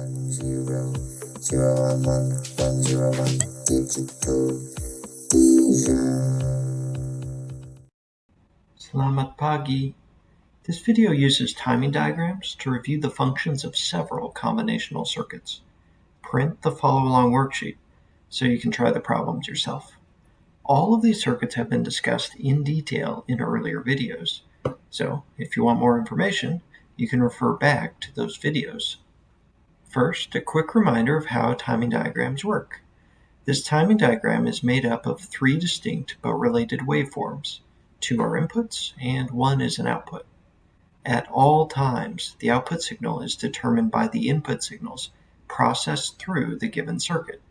one zero zero one one one zero one digital Selamat pagi. This video uses timing diagrams to review the functions of several combinational circuits. Print the follow-along worksheet so you can try the problems yourself. All of these circuits have been discussed in detail in earlier videos, so if you want more information, you can refer back to those videos. First, a quick reminder of how timing diagrams work. This timing diagram is made up of three distinct but related waveforms. Two are inputs and one is an output. At all times, the output signal is determined by the input signals processed through the given circuit.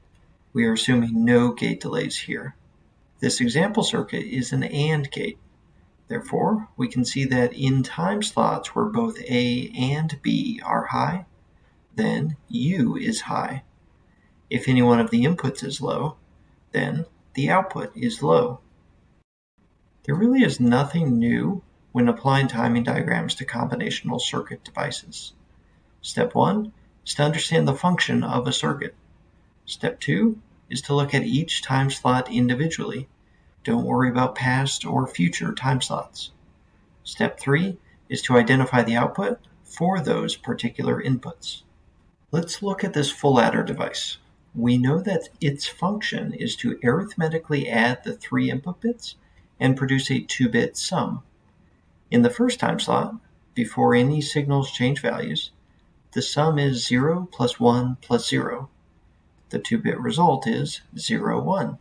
We are assuming no gate delays here. This example circuit is an AND gate. Therefore, we can see that in time slots where both A and B are high, then U is high. If any one of the inputs is low, then the output is low. There really is nothing new when applying timing diagrams to combinational circuit devices. Step 1 is to understand the function of a circuit. Step 2 is to look at each time slot individually. Don't worry about past or future time slots. Step 3 is to identify the output for those particular inputs. Let's look at this full adder device. We know that its function is to arithmetically add the three input bits and produce a 2-bit sum. In the first time slot, before any signals change values, the sum is 0 plus 1 plus 0. The 2-bit result is 0, 1.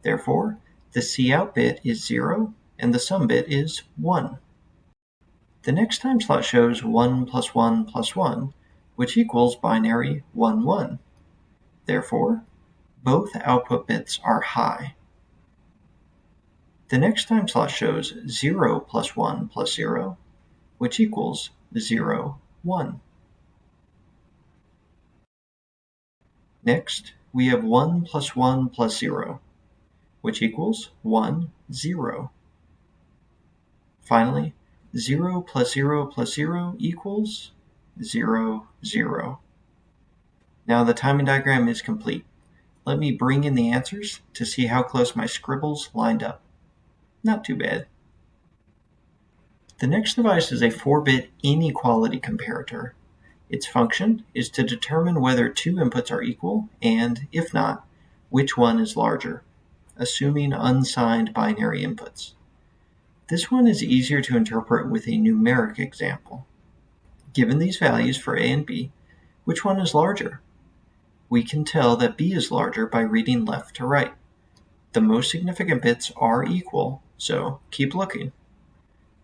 Therefore, the Cout bit is 0 and the sum bit is 1. The next time slot shows 1 plus 1 plus 1, which equals binary 1, 1. Therefore, both output bits are high. The next time slot shows 0 plus 1 plus 0, which equals 0, 1. Next, we have 1 plus 1 plus 0, which equals 1, 0. Finally, 0 plus 0 plus 0 equals 0, 0. Now the timing diagram is complete. Let me bring in the answers to see how close my scribbles lined up. Not too bad. The next device is a 4-bit inequality comparator. Its function is to determine whether two inputs are equal and, if not, which one is larger, assuming unsigned binary inputs. This one is easier to interpret with a numeric example. Given these values for A and B, which one is larger? We can tell that B is larger by reading left to right. The most significant bits are equal, so keep looking.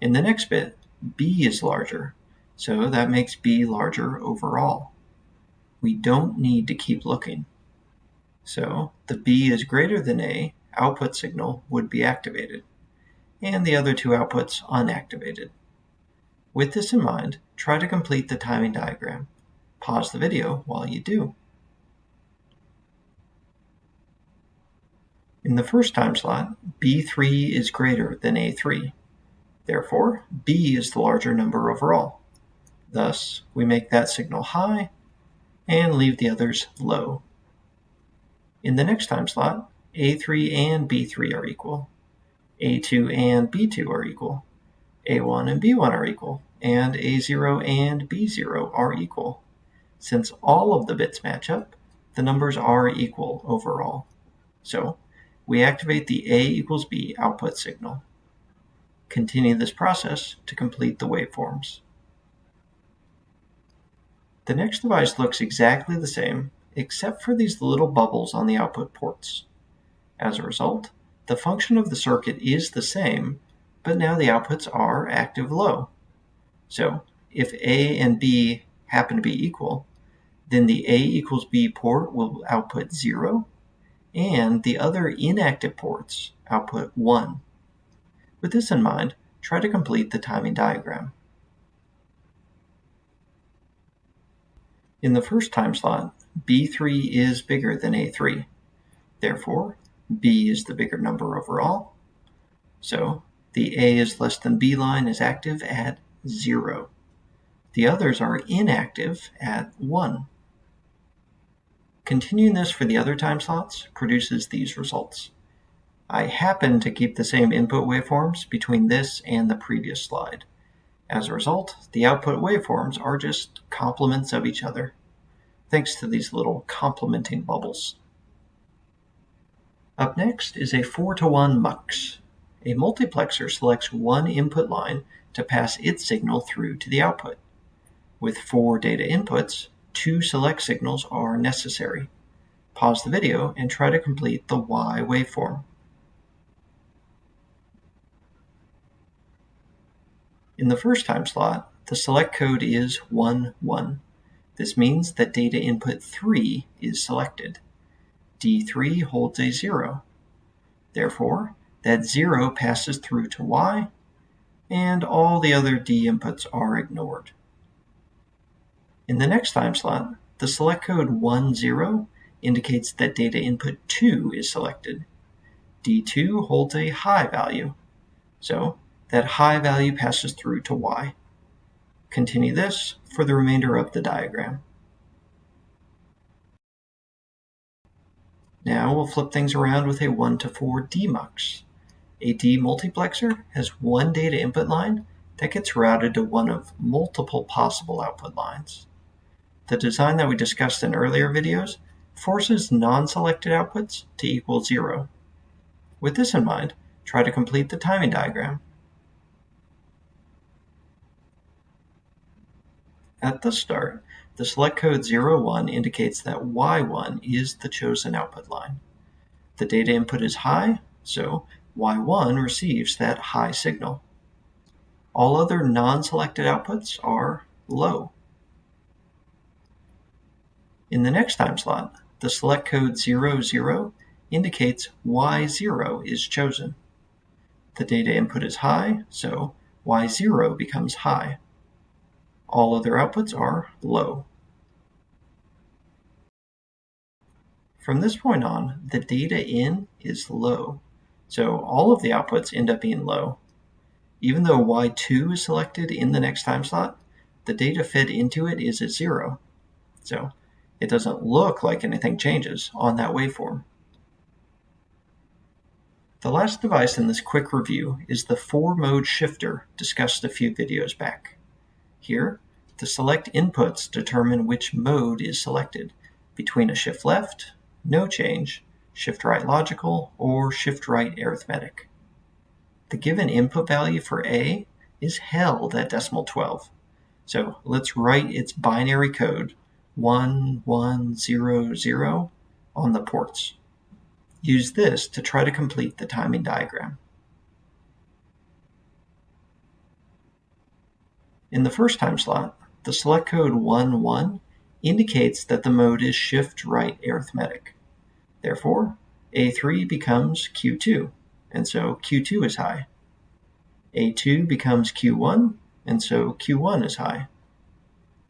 In the next bit, B is larger, so that makes B larger overall. We don't need to keep looking. So the B is greater than A output signal would be activated, and the other two outputs unactivated. With this in mind, try to complete the timing diagram. Pause the video while you do. In the first time slot, B3 is greater than A3. Therefore, B is the larger number overall. Thus, we make that signal high and leave the others low. In the next time slot, A3 and B3 are equal. A2 and B2 are equal. A1 and B1 are equal. And A0 and B0 are equal. Since all of the bits match up, the numbers are equal overall. So we activate the A equals B output signal. Continue this process to complete the waveforms. The next device looks exactly the same, except for these little bubbles on the output ports. As a result, the function of the circuit is the same, but now the outputs are active low. So if A and B happen to be equal, then the A equals B port will output 0, and the other inactive ports output 1. With this in mind, try to complete the timing diagram. In the first time slot, B3 is bigger than A3. Therefore, B is the bigger number overall. So the A is less than B line is active at 0. The others are inactive at 1. Continuing this for the other time slots produces these results. I happen to keep the same input waveforms between this and the previous slide. As a result, the output waveforms are just complements of each other, thanks to these little complementing bubbles. Up next is a 4 to 1 mux. A multiplexer selects one input line to pass its signal through to the output. With four data inputs, two select signals are necessary. Pause the video and try to complete the Y waveform. In the first time slot, the select code is 1, 1. This means that data input 3 is selected. D3 holds a 0. Therefore, that 0 passes through to Y, and all the other D inputs are ignored. In the next time slot, the select code 1, 0 indicates that data input 2 is selected. D2 holds a high value, so that high value passes through to Y. Continue this for the remainder of the diagram. Now we'll flip things around with a 1 to 4 demux. A demultiplexer has one data input line that gets routed to one of multiple possible output lines. The design that we discussed in earlier videos forces non-selected outputs to equal 0. With this in mind, try to complete the timing diagram. At the start, the select code 01 indicates that Y1 is the chosen output line. The data input is high, so Y1 receives that high signal. All other non-selected outputs are low. In the next time slot, the select code 00 indicates Y0 is chosen. The data input is high, so Y0 becomes high. All other outputs are low. From this point on, the data in is low, so all of the outputs end up being low. Even though Y2 is selected in the next time slot, the data fed into it is at zero, so it doesn't look like anything changes on that waveform. The last device in this quick review is the four-mode shifter discussed a few videos back. Here, the select inputs determine which mode is selected between a shift left, no change, shift right logical, or shift right arithmetic. The given input value for A is held at decimal 12. So let's write its binary code 1100 on the ports. Use this to try to complete the timing diagram. In the first time slot, the select code 11 indicates that the mode is shift right arithmetic. Therefore, A3 becomes Q2, and so Q2 is high. A2 becomes Q1, and so Q1 is high.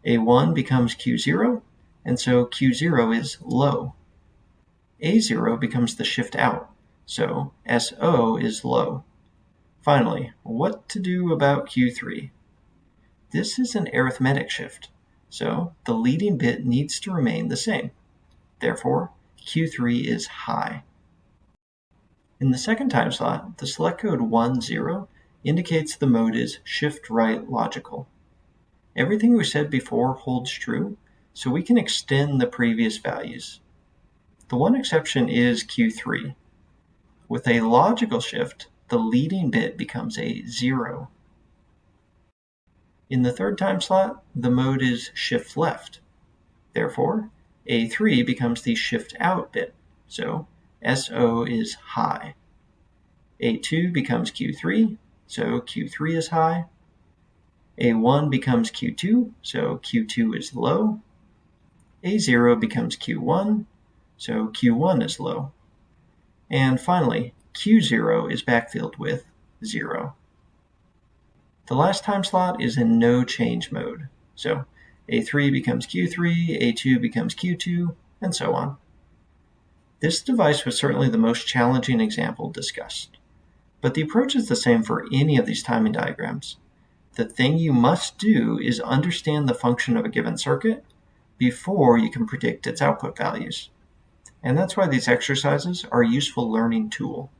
A1 becomes Q0, and so Q0 is low. A0 becomes the shift out, so SO is low. Finally, what to do about Q3? This is an arithmetic shift, so the leading bit needs to remain the same. Therefore, Q3 is high. In the second time slot, the select code 10 indicates the mode is shift right logical. Everything we said before holds true, so we can extend the previous values. The one exception is Q3. With a logical shift, the leading bit becomes a 0. In the third time slot, the mode is shift left. Therefore, A3 becomes the shift out bit, so SO is high. A2 becomes Q3, so Q3 is high. A1 becomes Q2, so Q2 is low. A0 becomes Q1, so Q1 is low. And finally, Q0 is backfilled with 0. The last time slot is in no change mode. So A3 becomes Q3, A2 becomes Q2, and so on. This device was certainly the most challenging example discussed. But the approach is the same for any of these timing diagrams. The thing you must do is understand the function of a given circuit, before you can predict its output values. And that's why these exercises are a useful learning tool.